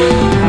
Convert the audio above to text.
you